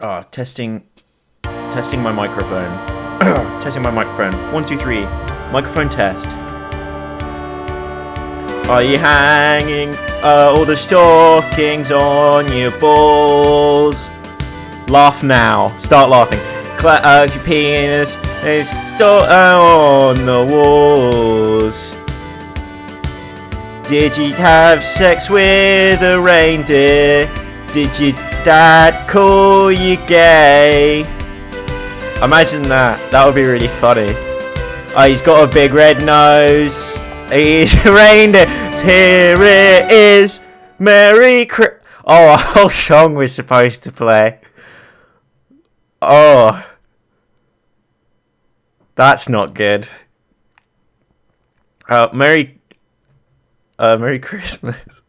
Oh, testing, testing my microphone. testing my microphone. One, two, three. Microphone test. Are you hanging uh, all the stockings on your balls? Laugh now. Start laughing. Clap uh, your penis is still on the walls. Did you have sex with a reindeer? Did your dad call you gay? Imagine that. That would be really funny. Oh, he's got a big red nose. He's a reindeer. Here it is. Merry Christmas. Oh, a whole song was supposed to play. Oh. That's not good. Uh, Merry, uh, Merry Christmas.